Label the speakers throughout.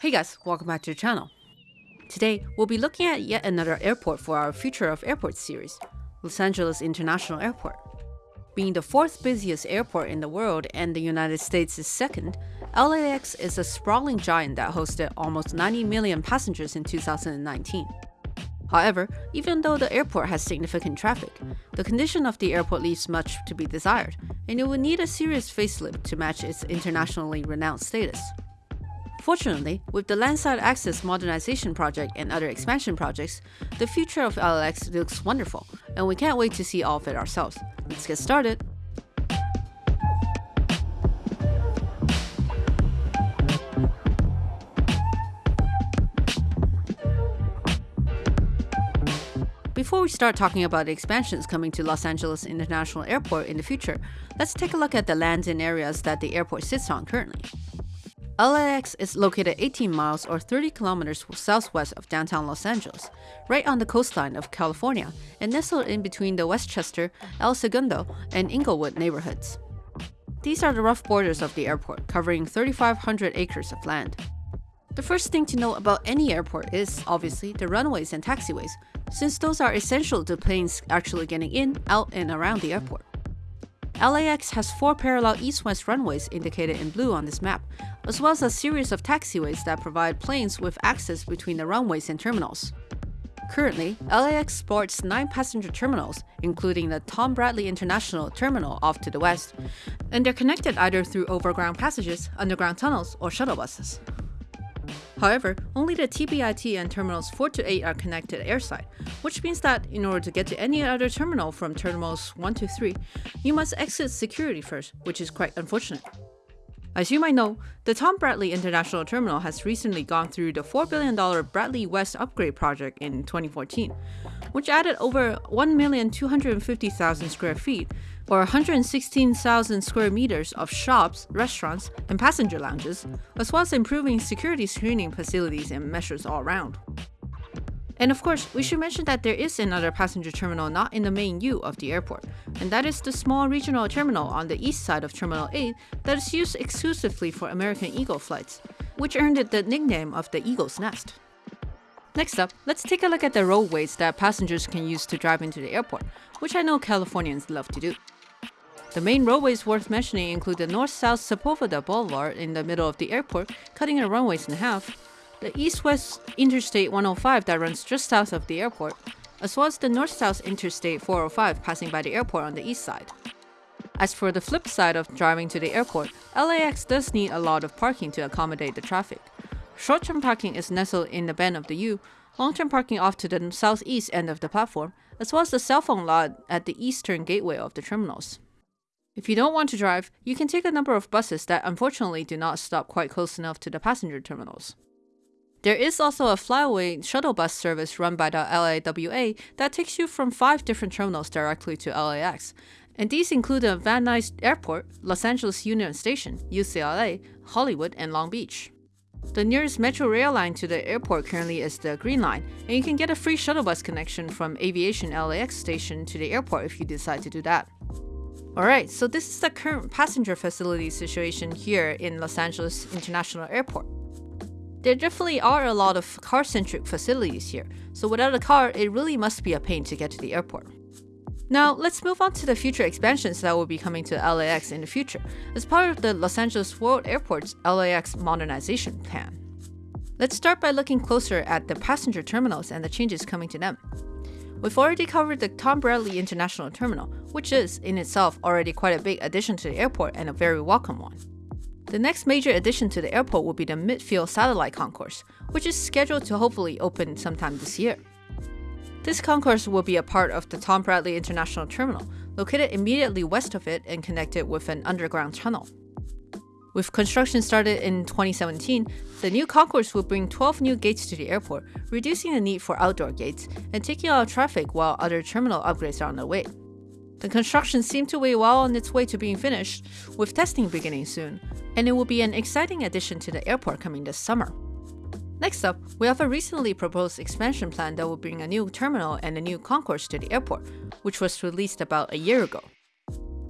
Speaker 1: Hey guys, welcome back to the channel. Today, we'll be looking at yet another airport for our Future of Airports series, Los Angeles International Airport. Being the fourth busiest airport in the world and the United States' second, LAX is a sprawling giant that hosted almost 90 million passengers in 2019. However, even though the airport has significant traffic, the condition of the airport leaves much to be desired, and it will need a serious facelift to match its internationally renowned status. Fortunately, with the Landside Access Modernization Project and other expansion projects, the future of LAX looks wonderful, and we can't wait to see all of it ourselves. Let's get started! Before we start talking about the expansions coming to Los Angeles International Airport in the future, let's take a look at the lands and areas that the airport sits on currently. LAX is located 18 miles or 30 kilometers southwest of downtown Los Angeles, right on the coastline of California, and nestled in between the Westchester, El Segundo, and Inglewood neighborhoods. These are the rough borders of the airport, covering 3,500 acres of land. The first thing to know about any airport is, obviously, the runways and taxiways, since those are essential to planes actually getting in, out, and around the airport. LAX has four parallel east-west runways indicated in blue on this map, as well as a series of taxiways that provide planes with access between the runways and terminals. Currently, LAX sports 9 passenger terminals, including the Tom Bradley International Terminal off to the west, and they're connected either through overground passages, underground tunnels, or shuttle buses. However, only the TBIT and terminals 4 to 8 are connected airside, which means that in order to get to any other terminal from terminals 1 to 3, you must exit security first, which is quite unfortunate. As you might know, the Tom Bradley International Terminal has recently gone through the $4 billion Bradley West Upgrade project in 2014, which added over 1,250,000 square feet or 116,000 square meters of shops, restaurants, and passenger lounges, as well as improving security screening facilities and measures all around. And of course, we should mention that there is another passenger terminal not in the main U of the airport, and that is the small regional terminal on the east side of Terminal 8 that is used exclusively for American Eagle flights, which earned it the nickname of the Eagle's Nest. Next up, let's take a look at the roadways that passengers can use to drive into the airport, which I know Californians love to do. The main roadways worth mentioning include the north-south Sepulveda Boulevard in the middle of the airport, cutting the runways in half, the east-west Interstate 105 that runs just south of the airport, as well as the north-south Interstate 405 passing by the airport on the east side. As for the flip side of driving to the airport, LAX does need a lot of parking to accommodate the traffic. Short-term parking is nestled in the bend of the U, long-term parking off to the southeast end of the platform, as well as the cell phone lot at the eastern gateway of the terminals. If you don't want to drive, you can take a number of buses that unfortunately do not stop quite close enough to the passenger terminals. There is also a flyaway shuttle bus service run by the LAWA that takes you from five different terminals directly to LAX, and these include the Van Nuys Airport, Los Angeles Union Station, UCLA, Hollywood, and Long Beach. The nearest metro rail line to the airport currently is the Green Line, and you can get a free shuttle bus connection from Aviation LAX station to the airport if you decide to do that. Alright, so this is the current passenger facility situation here in Los Angeles International Airport. There definitely are a lot of car-centric facilities here, so without a car, it really must be a pain to get to the airport. Now, let's move on to the future expansions that will be coming to LAX in the future, as part of the Los Angeles World Airport's LAX modernization plan. Let's start by looking closer at the passenger terminals and the changes coming to them. We've already covered the Tom Bradley International Terminal, which is, in itself, already quite a big addition to the airport and a very welcome one. The next major addition to the airport will be the Midfield Satellite Concourse, which is scheduled to hopefully open sometime this year. This concourse will be a part of the Tom Bradley International Terminal, located immediately west of it and connected with an underground tunnel. With construction started in 2017, the new concourse will bring 12 new gates to the airport, reducing the need for outdoor gates and taking out traffic while other terminal upgrades are on their way. The construction seemed to be well on its way to being finished, with testing beginning soon, and it will be an exciting addition to the airport coming this summer. Next up, we have a recently proposed expansion plan that will bring a new terminal and a new concourse to the airport, which was released about a year ago.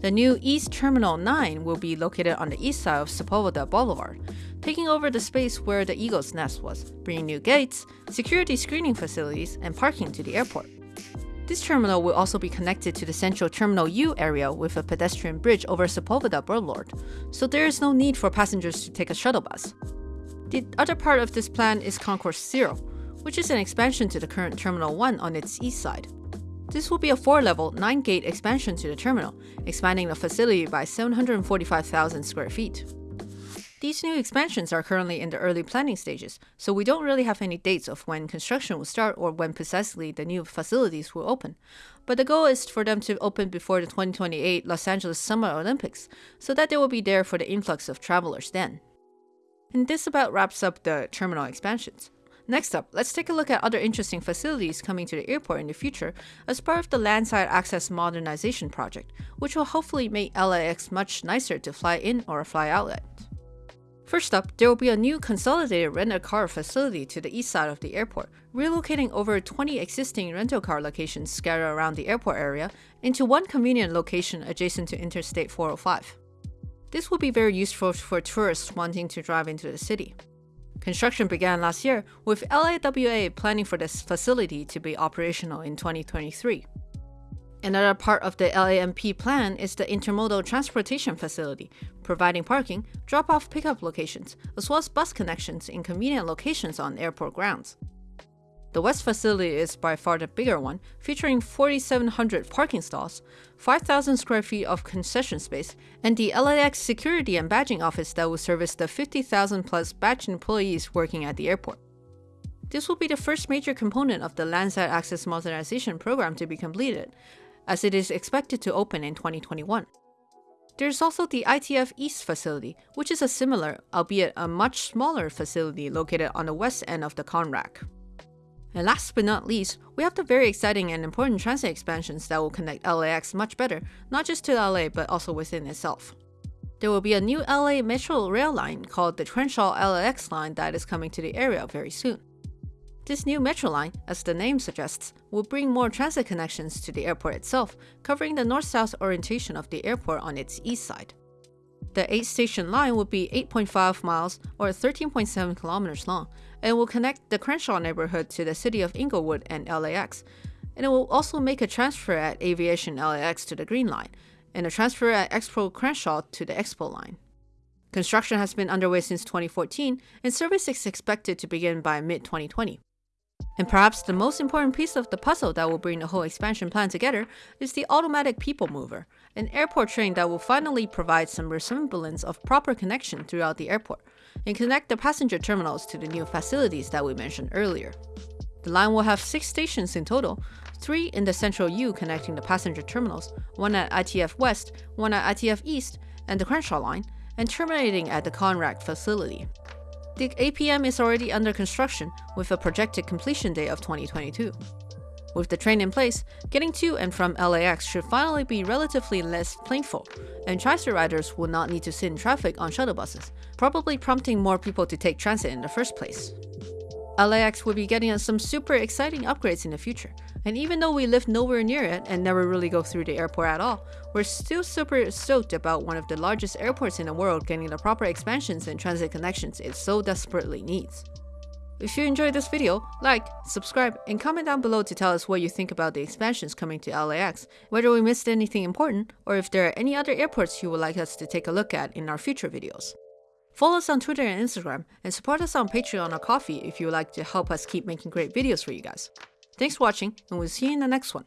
Speaker 1: The new East Terminal 9 will be located on the east side of Sepulveda Boulevard, taking over the space where the Eagle's Nest was, bringing new gates, security screening facilities, and parking to the airport. This terminal will also be connected to the central Terminal U area with a pedestrian bridge over Sepulveda Boulevard, so there is no need for passengers to take a shuttle bus. The other part of this plan is Concourse Zero, which is an expansion to the current Terminal 1 on its east side. This will be a 4-level, 9-gate expansion to the terminal, expanding the facility by 745,000 square feet. These new expansions are currently in the early planning stages, so we don't really have any dates of when construction will start or when precisely the new facilities will open. But the goal is for them to open before the 2028 Los Angeles Summer Olympics, so that they will be there for the influx of travelers then. And this about wraps up the terminal expansions. Next up, let's take a look at other interesting facilities coming to the airport in the future as part of the Landside Access Modernization Project, which will hopefully make LAX much nicer to fly in or fly out at. First up, there will be a new consolidated rent-a-car facility to the east side of the airport, relocating over 20 existing rental car locations scattered around the airport area into one convenient location adjacent to Interstate 405. This will be very useful for tourists wanting to drive into the city. Construction began last year, with LAWA planning for this facility to be operational in 2023. Another part of the LAMP plan is the intermodal transportation facility, providing parking, drop-off pickup locations, as well as bus connections in convenient locations on airport grounds. The West facility is by far the bigger one, featuring 4,700 parking stalls, 5,000 square feet of concession space, and the LAX security and badging office that will service the 50,000 plus badge employees working at the airport. This will be the first major component of the Landside Access Modernization Program to be completed, as it is expected to open in 2021. There's also the ITF East facility, which is a similar, albeit a much smaller facility located on the west end of the ConRAC. And last but not least, we have the very exciting and important transit expansions that will connect LAX much better, not just to LA but also within itself. There will be a new LA Metro rail line called the Crenshaw LAX line that is coming to the area very soon. This new metro line, as the name suggests, will bring more transit connections to the airport itself, covering the north-south orientation of the airport on its east side. The 8-station line will be 8.5 miles or 13.7 kilometers long, and will connect the Crenshaw neighborhood to the city of Inglewood and LAX, and it will also make a transfer at Aviation LAX to the Green Line, and a transfer at Expo Crenshaw to the Expo Line. Construction has been underway since 2014, and service is expected to begin by mid-2020. And perhaps the most important piece of the puzzle that will bring the whole expansion plan together is the automatic people mover, an airport train that will finally provide some resemblance of proper connection throughout the airport, and connect the passenger terminals to the new facilities that we mentioned earlier. The line will have six stations in total, three in the central U connecting the passenger terminals, one at ITF West, one at ITF East, and the Crenshaw line, and terminating at the ConRAC facility. The APM is already under construction with a projected completion date of 2022. With the train in place, getting to and from LAX should finally be relatively less painful, and TriStar riders will not need to sit in traffic on shuttle buses, probably prompting more people to take transit in the first place. LAX will be getting us some super exciting upgrades in the future, and even though we live nowhere near it and never really go through the airport at all, we're still super stoked about one of the largest airports in the world getting the proper expansions and transit connections it so desperately needs. If you enjoyed this video, like, subscribe, and comment down below to tell us what you think about the expansions coming to LAX, whether we missed anything important, or if there are any other airports you would like us to take a look at in our future videos. Follow us on Twitter and Instagram, and support us on Patreon or Ko-fi if you would like to help us keep making great videos for you guys. Thanks for watching, and we'll see you in the next one.